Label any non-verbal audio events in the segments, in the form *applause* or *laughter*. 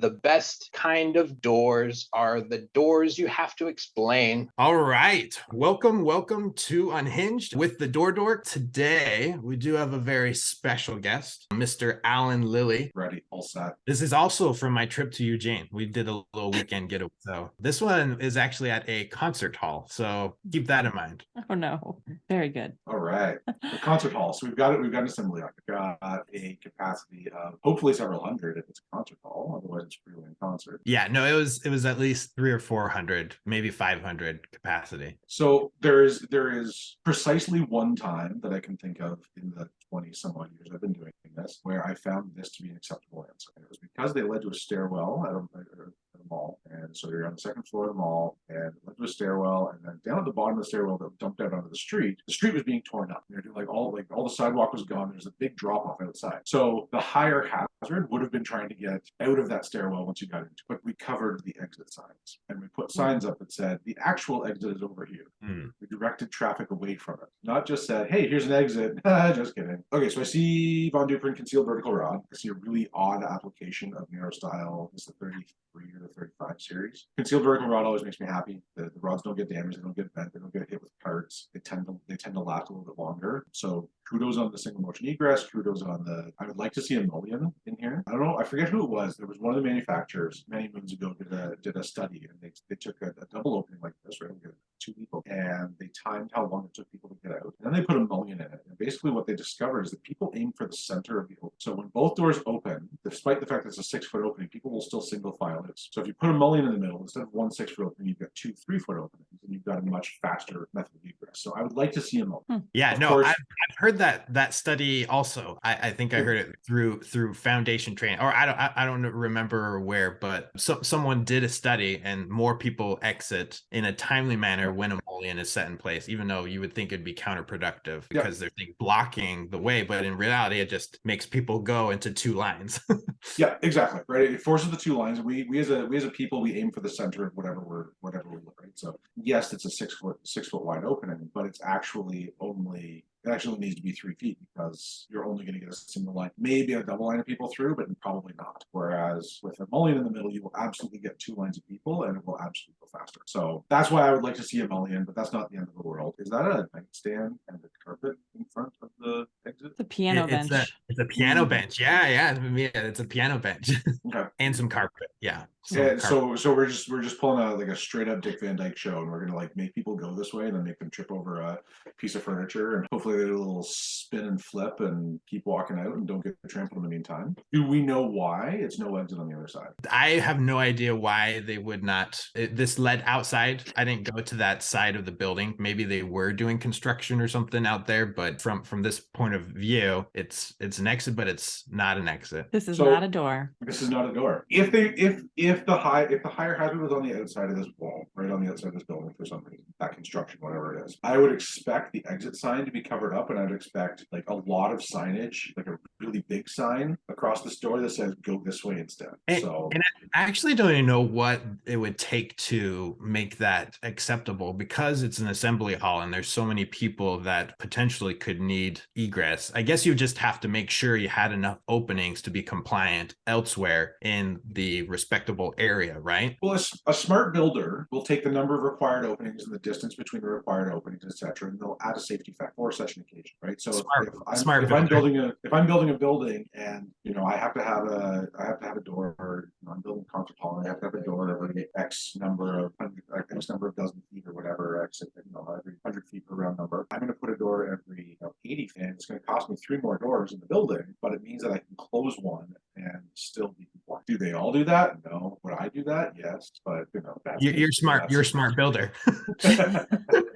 The best kind of doors are the doors you have to explain. All right. Welcome, welcome to Unhinged with the Door Dork. Today, we do have a very special guest, Mr. Alan Lilly. Ready, all set. This is also from my trip to Eugene. We did a little weekend getaway. So this one is actually at a concert hall. So keep that in mind. *laughs* Oh no, very good. All right. The concert hall. So we've got it. We've got an assembly line. We've got a capacity of hopefully several hundred if it's a concert hall. Otherwise, it's a freewheeling concert. Yeah, no, it was it was at least three or four hundred, maybe five hundred capacity. So there is there is precisely one time that I can think of in the 20 some odd years I've been doing this where I found this to be an acceptable answer. And it was because they led to a stairwell at a, at a mall. And so you're on the second floor of the mall and went to a stairwell. And then down at the bottom of the stairwell that dumped out onto the street, the street was being torn up. They're doing like all like all the sidewalk was gone. There's a big drop off outside. So the higher hazard would have been trying to get out of that stairwell once you got into it. But we covered the exit signs and we put signs up that said the actual exit is over here. Hmm. We directed traffic away from it, not just said, hey, here's an exit. *laughs* just kidding. Okay, so I see Von Duprin concealed vertical rod. I see a really odd application of Narrow stile. It's the 33 or the 35 series. Concealed vertical rod always makes me happy. The, the rods don't get damaged, they don't get bent, they don't get hit with parts. They tend to they tend to last a little bit longer. So kudos on the single motion egress, kudos on the I would like to see a mullion in here. I don't know, I forget who it was. There was one of the manufacturers many moons ago did a did a study and they, they took a, a double opening like this, right? Two people and they timed how long it took people to get out. And then they put a mullion in it. And basically what they discovered is that people aim for the center of the open. So when both doors open, despite the fact that it's a six foot opening, people will still single file it. So if you put a mullion in the middle, instead of one six foot opening, you've got two three foot openings and you've got a much faster method of egress. So I would like to see a mullion. Hmm. Yeah, Of no, course- I've, I've heard that that study also. I, I think I heard it through through foundation training, or I don't I, I don't remember where, but so, someone did a study, and more people exit in a timely manner when a mullion is set in place, even though you would think it'd be counterproductive Yeah. because they're think, blocking the way, but in reality, it just makes people go into two lines. *laughs* Yeah, exactly. Right. It forces the two lines. We we as a we as a people we aim for the center of whatever we're whatever we look right. So yes, it's a six foot six foot wide opening, but it's actually only it actually needs to be three feet because you're only going to get a single line, maybe a double line of people through, but probably not. Whereas with a mullion in the middle, you will absolutely get two lines of people and it will absolutely go faster. So that's why I would like to see a mullion, but that's not the end of the world. Is that a nightstand and a carpet in front of the exit? The piano It- it's bench. A, it's a piano bench. Yeah, yeah, yeah. It's a piano bench Okay. *laughs* and some carpet. Yeah. Some Yeah, so so we're just we're just pulling a like a straight up Dick Van Dyke show, and we're gonna like make people go this way, and then make them trip over a piece of furniture, and hopefully they do a little spin and flip and keep walking out and don't get trampled in the meantime. Do we know why it's no exit on the other side? I have no idea why they would not. it- this led outside. I didn't go to that side of the building. Maybe they were doing construction or something out there, but from from this point of view, it's it's an exit, but it's not an exit. This is So- not a door. This is not a door. If they if if the high if the higher hazard was on the outside of this wall, right on the outside of this building for some reason, that construction, whatever it is, I would expect the exit sign to be covered up, and I'd expect like a lot of signage, like a really big sign across the store that says "Go this way" instead. And- so and I actually don't even know what it would take to make that acceptable because it's an assembly hall and there's so many people that potentially could need egress. I guess you just have to make sure you had enough openings to be compliant elsewhere in the respectable area, right? Well, a smart builder will take the number of required openings and the distance between the required openings, et cetera, and they'll add a safety factor for such an occasion, right? So if- Smart- if I'm, smart if I'm building a, if I'm building a building and, you know, I have to have a, I have to have a door, or, you know, I'm building a concert hall, I have to have a door every X number of, hundred- X number of dozen feet or whatever, X, you know, every hundred feet per round number. I'm gonna put a door every, you know, eighty feet, and it's gonna cost me three more doors in the building, but it means that I can close one and still be compliant. Do they all do that? No. Would I do that? Yes, but, you know. that's You're, you're smart. You're a smart builder. *laughs* *laughs* *laughs*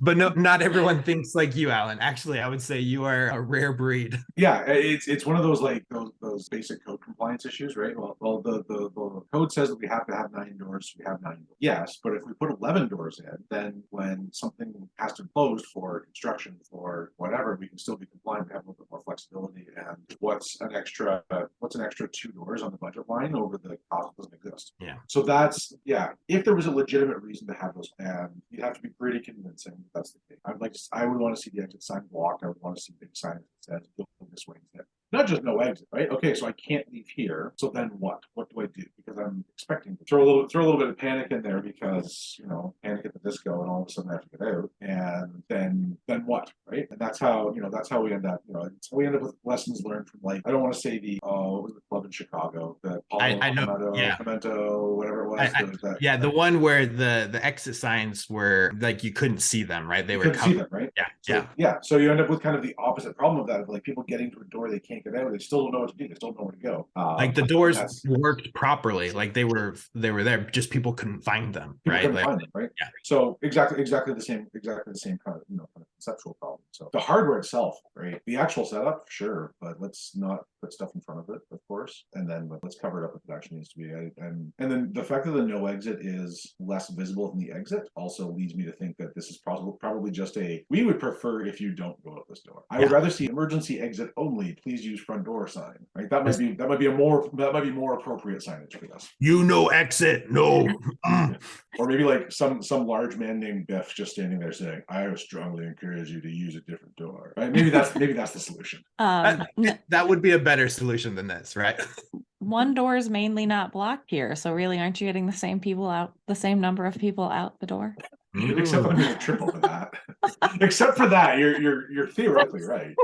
but no, not everyone thinks like you, Alan. Actually, I would say you are a rare breed. Yeah, it's it's one of those like those those basic code compliance issues, right? Well, well, the the, the code says that we have to have nine doors. We have nine. Doors. Yes, but if we put eleven doors in, then when something has to close for construction for whatever, we can still be compliant. We have a little bit more flexibility. And what's an extra? What's an extra two doors on the budget line over the cost doesn't exist. Yeah. So that's yeah. If there was a legitimate reason to have those, and you'd have to be pretty convincing that that's the case. I'd like to. I would want to see the exit sign blocked. I would want to see big signs that says go this way instead. Not just no exit, right? Okay, so I can't leave here. So then what? What do I do? Because I'm expecting to throw a little, throw a little bit of panic in there because, you know, panic at the disco and all of a sudden I have to get out. And then, then what, right? And that's how, you know, that's how we end up, you know, we end up with lessons learned from like, I don't want to say the, uh, the club in Chicago, the. I- I know, yeah. Pimento, whatever it was. I- I- the- that- Yeah, the one where the the exit signs were like you couldn't see them, right? They were covered. them, right? Yeah, So, yeah. Yeah, so you end up with kind of the opposite problem of that, of like people getting to a door they can't get out, they still don't know what to do, they still don't know where to go. Uh, like the doors that's- worked properly, like they were they were there, just people couldn't find them, People right? couldn't Like, find them, right? yeah. So exactly, exactly the same, exactly the same kind of, you know, kind of conceptual problem. So the hardware itself, right? The actual setup, sure, but let's not put stuff in front of it, of course. And then let's cover it up if it actually needs to be. I- And, and then the fact that the no exit is less visible than the exit also leads me to think that this is probably, probably just a, we would prefer if you don't go out this door. I would rather see emergency exit only, please use front door sign, right? That might be, that might be a more, that might be more appropriate signage for us. you know exit, no. Mm. Or maybe like some some large man named Biff just standing there saying, "I strongly encourage you to use a different door." Right? Maybe that's maybe that's the solution. *laughs* Um, n- that would be a better solution than this, right? *laughs* one door is mainly not blocked here, so really aren't you getting the same people out, the same number of people out the door? Except that I'm triple for that. *laughs* Except for that, you're you're you're theoretically right.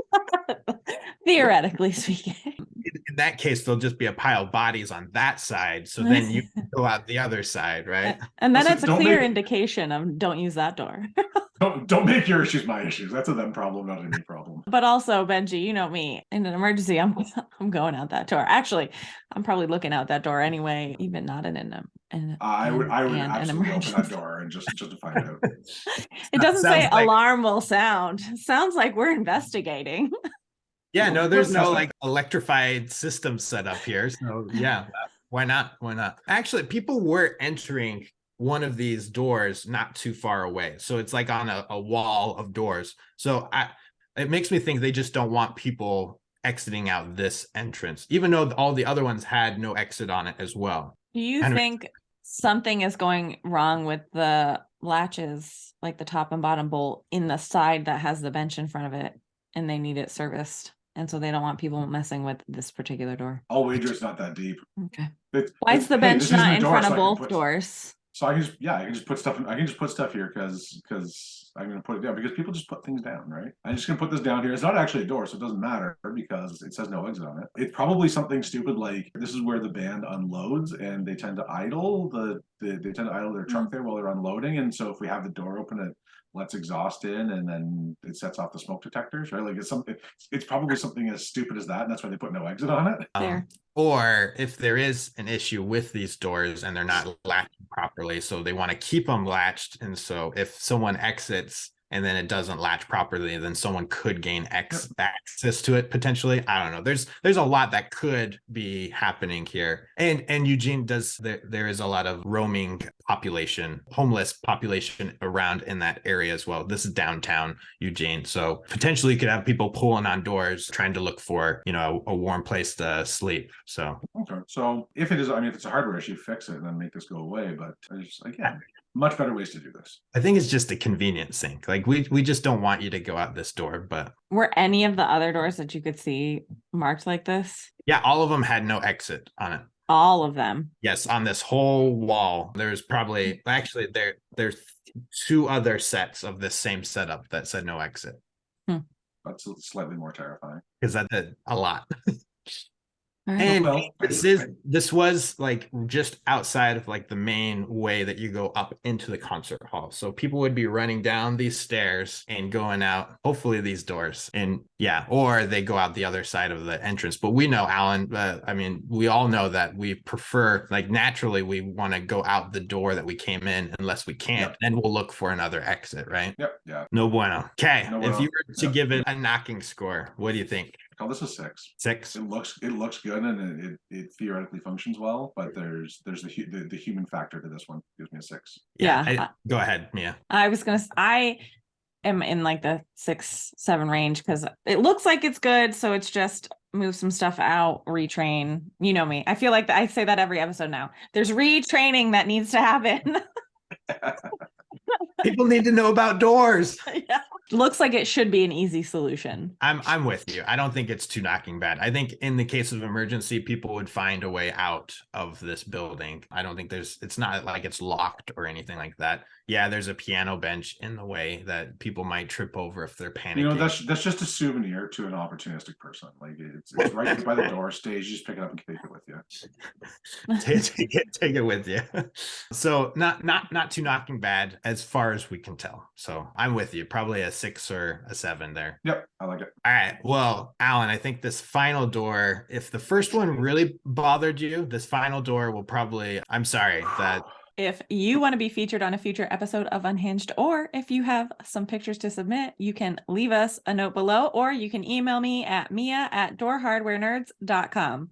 Theoretically speaking. In, in that case, there'll just be a pile of bodies on that side, so then you can go out the other side, right? And then it's a clear make- indication of don't use that door. *laughs* Don't don't make your issues my issues. That's a them problem, not a me problem. But also, Benji, you know me. In an emergency, I'm *laughs* I'm going out that door. Actually, I'm probably looking out that door anyway, even not in an in, I would I would and an absolutely open that door and just just to find out. *laughs* It doesn't say like- alarm will sound. Sounds like we're investigating. Yeah, no, there's no like electrified system set up here. So yeah, why not? Why not? Actually, people were entering one of these doors not too far away. So it's like on a, a wall of doors. So I it makes me think they just don't want people exiting out this entrance, even though all the other ones had no exit on it as well. Do you And- think something is going wrong with the latches, like the top and bottom bolt in the side that has the bench in front of it, and they need it serviced? And so they don't want people messing with this particular door. I'll wager it's not that deep. Okay. It- Why is the bench isn't not in front so of both put- doors? So I can just yeah, I can just put stuff. In, I can just put stuff here because because I'm gonna put it down because people just put things down, right? I'm just gonna put this down here. It's not actually a door, so it doesn't matter because it says no exit on it. It's probably something stupid like this is where the band unloads and they tend to idle the, the they tend to idle their truck mm. there while they're unloading, and so if we have the door open, it lets exhaust in and then it sets off the smoke detectors, right? Like it's something. It's probably something as stupid as that, and that's why they put no exit on it. Um, or if there is an issue with these doors and they're not latched properly, so they want to keep them latched. And so if someone exits and then it doesn't latch properly, then someone could gain ex- access to it potentially. I don't know. There's there's a lot that could be happening here. And and Eugene does there there is a lot of roaming population, homeless population around in that area as well. This is downtown Eugene. So potentially you could have people pulling on doors trying to look for, you know, a, a warm place to sleep. So Okay, so if it is, I mean, if it's a hardware issue, fix it and then make this go away. But I just again, much better ways to do this. I think it's just a convenience thing. Like we we just don't want you to go out this door, but Were any of the other doors that you could see marked like this? yeah, all of them had no exit on it. All of them. Yes, on this whole wall, there's probably actually there there's two other sets of this same setup that said no exit hmm. That's slightly more terrifying. because that did a lot. *laughs* All right. And Well, this is this was like just outside of like the main way that you go up into the concert hall. So people would be running down these stairs and going out, hopefully these doors. And yeah, or they go out the other side of the entrance. But we know, Alan, uh, I mean, we all know that we prefer like naturally we want to go out the door that we came in unless we can't, Yep. then we'll look for another exit, right? Yep, yeah. No bueno. Okay. No if bueno. you were to Yep. give it a knocking score, what do you think? Call this a six. Six? It looks it looks good and it, it, it theoretically functions well, but there's there's the, the the human factor to this one. Gives me a six. Yeah, I- I- go ahead, Mia. I was gonna, I am in like the six, seven range because it looks like it's good. So it's just move some stuff out, retrain. You know me. I feel like I say that every episode now. There's retraining that needs to happen. *laughs* People need to know about doors. *laughs* yeah. Looks like it should be an easy solution. I'm I'm with you. I don't think it's too knocking bad. I think in the case of emergency, people would find a way out of this building. I don't think there's it's not like it's locked or anything like that. Yeah, there's a piano bench in the way that people might trip over if they're panicking. You know, that's that's just a souvenir to an opportunistic person. Like it's, it's right by the door stage. You just pick it up and take it with you. *laughs* take, take it take it with you so not not not too knocking bad as far as we can tell so i'm with you probably a six or a seven there Yep, I like it. all right well alan i think this final door if the first one really bothered you this final door will probably i'm sorry that *sighs* If you want to be featured on a future episode of Unhinged, or if you have some pictures to submit, you can leave us a note below, or you can email me at mia at doorhardwarenerds.com.